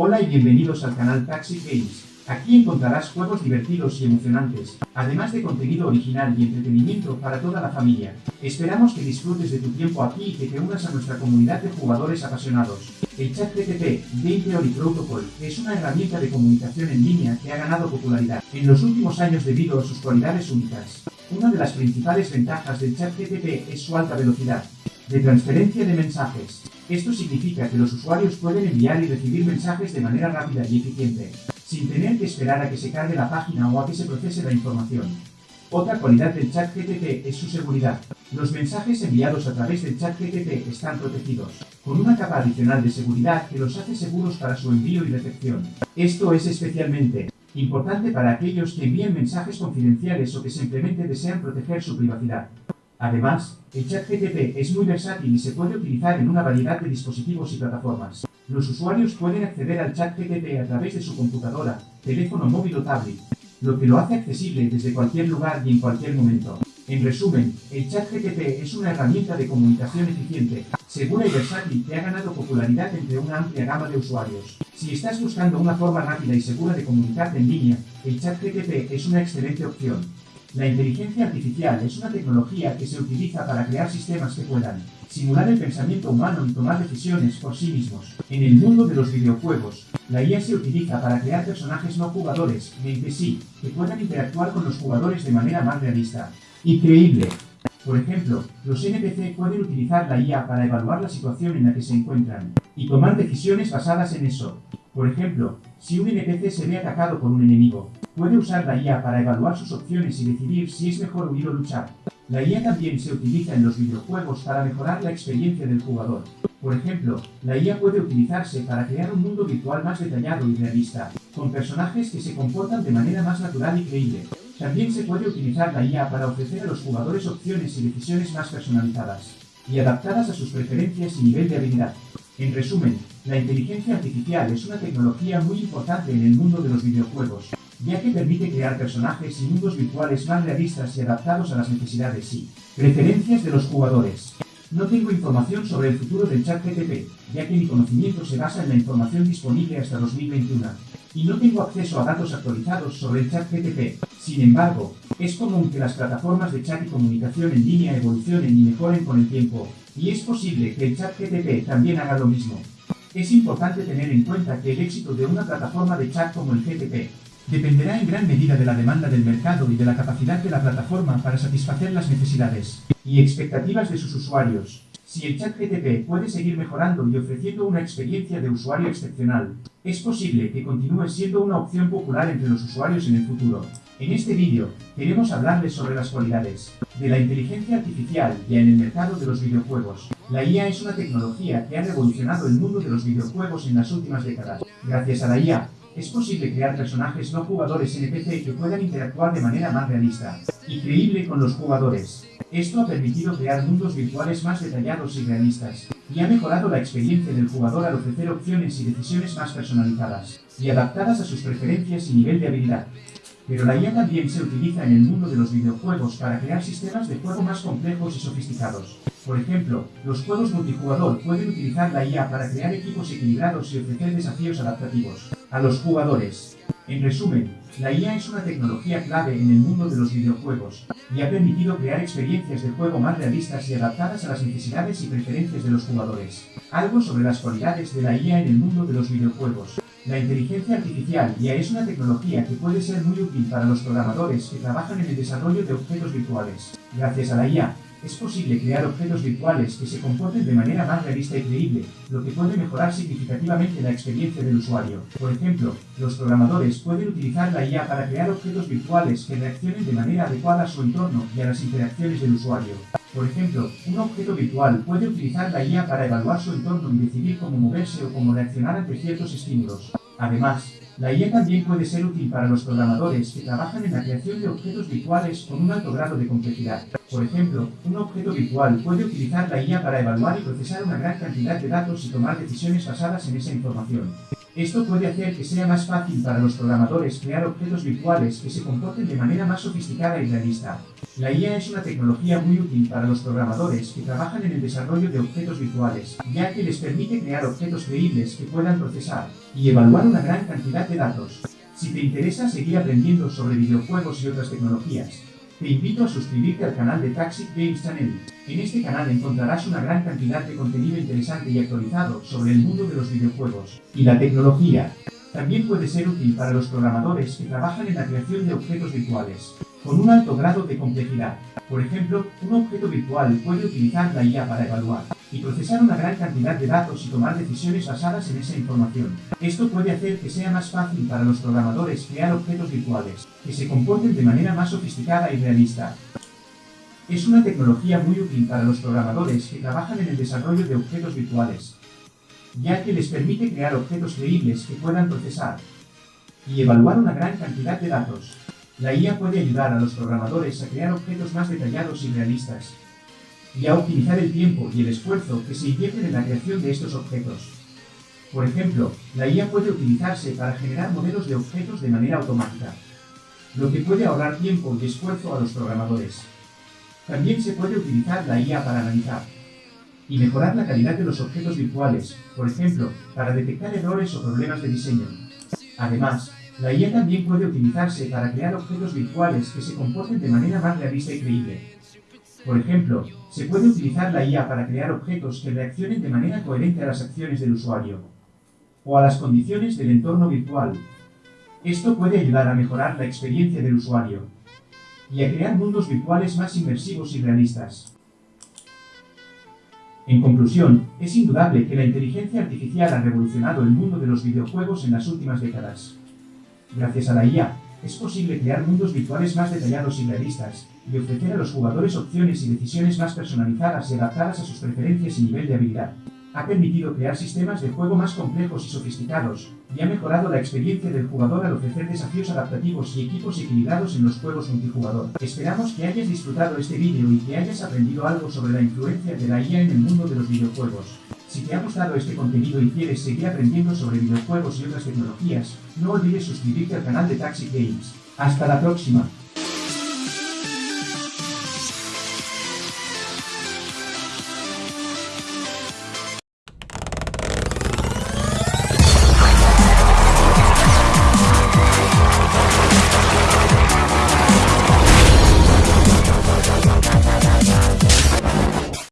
Hola y bienvenidos al canal Taxi Games. Aquí encontrarás juegos divertidos y emocionantes, además de contenido original y entretenimiento para toda la familia. Esperamos que disfrutes de tu tiempo aquí y que te unas a nuestra comunidad de jugadores apasionados. El chat TTP, Game Theory Protocol, es una herramienta de comunicación en línea que ha ganado popularidad en los últimos años debido a sus cualidades únicas. Una de las principales ventajas del chat TTP es su alta velocidad de transferencia de mensajes. Esto significa que los usuarios pueden enviar y recibir mensajes de manera rápida y eficiente sin tener que esperar a que se cargue la página o a que se procese la información. Otra cualidad del chat GTP es su seguridad. Los mensajes enviados a través del chat GTP están protegidos, con una capa adicional de seguridad que los hace seguros para su envío y recepción. Esto es especialmente importante para aquellos que envían mensajes confidenciales o que simplemente desean proteger su privacidad. Además, el chat GTP es muy versátil y se puede utilizar en una variedad de dispositivos y plataformas. Los usuarios pueden acceder al chat GTP a través de su computadora, teléfono móvil o tablet, lo que lo hace accesible desde cualquier lugar y en cualquier momento. En resumen, el chat GTP es una herramienta de comunicación eficiente, segura y versátil que ha ganado popularidad entre una amplia gama de usuarios. Si estás buscando una forma rápida y segura de comunicarte en línea, el chat GTP es una excelente opción. La inteligencia artificial es una tecnología que se utiliza para crear sistemas que puedan simular el pensamiento humano y tomar decisiones por sí mismos. En el mundo de los videojuegos, la IA se utiliza para crear personajes no jugadores, sí, que puedan interactuar con los jugadores de manera más realista y creíble. Por ejemplo, los NPC pueden utilizar la IA para evaluar la situación en la que se encuentran y tomar decisiones basadas en eso. Por ejemplo, si un NPC se ve atacado por un enemigo, Puede usar la IA para evaluar sus opciones y decidir si es mejor huir o luchar. La IA también se utiliza en los videojuegos para mejorar la experiencia del jugador. Por ejemplo, la IA puede utilizarse para crear un mundo virtual más detallado y realista, con personajes que se comportan de manera más natural y creíble. También se puede utilizar la IA para ofrecer a los jugadores opciones y decisiones más personalizadas, y adaptadas a sus preferencias y nivel de habilidad. En resumen, la inteligencia artificial es una tecnología muy importante en el mundo de los videojuegos, ya que permite crear personajes y mundos virtuales más realistas y adaptados a las necesidades y preferencias de los jugadores. No tengo información sobre el futuro del chat GTP, ya que mi conocimiento se basa en la información disponible hasta 2021, y no tengo acceso a datos actualizados sobre el chat GTP. Sin embargo, es común que las plataformas de chat y comunicación en línea evolucionen y mejoren con el tiempo, y es posible que el chat GTP también haga lo mismo. Es importante tener en cuenta que el éxito de una plataforma de chat como el GTP dependerá en gran medida de la demanda del mercado y de la capacidad de la plataforma para satisfacer las necesidades y expectativas de sus usuarios. Si el chat GTP puede seguir mejorando y ofreciendo una experiencia de usuario excepcional, es posible que continúe siendo una opción popular entre los usuarios en el futuro. En este vídeo, queremos hablarles sobre las cualidades de la inteligencia artificial y en el mercado de los videojuegos. La IA es una tecnología que ha revolucionado el mundo de los videojuegos en las últimas décadas. Gracias a la IA, es posible crear personajes no jugadores NPC que puedan interactuar de manera más realista y creíble con los jugadores. Esto ha permitido crear mundos virtuales más detallados y realistas, y ha mejorado la experiencia del jugador al ofrecer opciones y decisiones más personalizadas, y adaptadas a sus preferencias y nivel de habilidad. Pero la IA también se utiliza en el mundo de los videojuegos para crear sistemas de juego más complejos y sofisticados. Por ejemplo, los juegos multijugador pueden utilizar la IA para crear equipos equilibrados y ofrecer desafíos adaptativos a los jugadores. En resumen, la IA es una tecnología clave en el mundo de los videojuegos y ha permitido crear experiencias de juego más realistas y adaptadas a las necesidades y preferencias de los jugadores. Algo sobre las cualidades de la IA en el mundo de los videojuegos. La inteligencia artificial ya es una tecnología que puede ser muy útil para los programadores que trabajan en el desarrollo de objetos virtuales. Gracias a la IA, es posible crear objetos virtuales que se comporten de manera más realista y creíble, lo que puede mejorar significativamente la experiencia del usuario. Por ejemplo, los programadores pueden utilizar la IA para crear objetos virtuales que reaccionen de manera adecuada a su entorno y a las interacciones del usuario. Por ejemplo, un objeto virtual puede utilizar la IA para evaluar su entorno y decidir cómo moverse o cómo reaccionar ante ciertos estímulos. Además, la IA también puede ser útil para los programadores que trabajan en la creación de objetos virtuales con un alto grado de complejidad. Por ejemplo, un objeto virtual puede utilizar la IA para evaluar y procesar una gran cantidad de datos y tomar decisiones basadas en esa información. Esto puede hacer que sea más fácil para los programadores crear objetos virtuales que se comporten de manera más sofisticada y realista. La IA es una tecnología muy útil para los programadores que trabajan en el desarrollo de objetos virtuales, ya que les permite crear objetos creíbles que puedan procesar y evaluar una gran cantidad de datos. Si te interesa seguir aprendiendo sobre videojuegos y otras tecnologías, te invito a suscribirte al canal de Taxi Games Channel. En este canal encontrarás una gran cantidad de contenido interesante y actualizado sobre el mundo de los videojuegos y la tecnología. También puede ser útil para los programadores que trabajan en la creación de objetos virtuales, con un alto grado de complejidad. Por ejemplo, un objeto virtual puede utilizar la IA para evaluar y procesar una gran cantidad de datos y tomar decisiones basadas en esa información. Esto puede hacer que sea más fácil para los programadores crear objetos virtuales, que se comporten de manera más sofisticada y realista. Es una tecnología muy útil para los programadores que trabajan en el desarrollo de objetos virtuales, ya que les permite crear objetos creíbles que puedan procesar y evaluar una gran cantidad de datos. La IA puede ayudar a los programadores a crear objetos más detallados y realistas, y a optimizar el tiempo y el esfuerzo que se invierten en la creación de estos objetos. Por ejemplo, la IA puede utilizarse para generar modelos de objetos de manera automática, lo que puede ahorrar tiempo y esfuerzo a los programadores. También se puede utilizar la IA para analizar y mejorar la calidad de los objetos virtuales, por ejemplo, para detectar errores o problemas de diseño. Además, la IA también puede utilizarse para crear objetos virtuales que se comporten de manera más realista y creíble, por ejemplo, se puede utilizar la IA para crear objetos que reaccionen de manera coherente a las acciones del usuario o a las condiciones del entorno virtual. Esto puede ayudar a mejorar la experiencia del usuario y a crear mundos virtuales más inmersivos y realistas. En conclusión, es indudable que la inteligencia artificial ha revolucionado el mundo de los videojuegos en las últimas décadas. Gracias a la IA, es posible crear mundos virtuales más detallados y realistas, y ofrecer a los jugadores opciones y decisiones más personalizadas y adaptadas a sus preferencias y nivel de habilidad. Ha permitido crear sistemas de juego más complejos y sofisticados, y ha mejorado la experiencia del jugador al ofrecer desafíos adaptativos y equipos equilibrados en los juegos multijugador. Esperamos que hayas disfrutado este vídeo y que hayas aprendido algo sobre la influencia de la IA en el mundo de los videojuegos. Si te ha gustado este contenido y quieres seguir aprendiendo sobre videojuegos y otras tecnologías, no olvides suscribirte al canal de Taxi Games. ¡Hasta la próxima!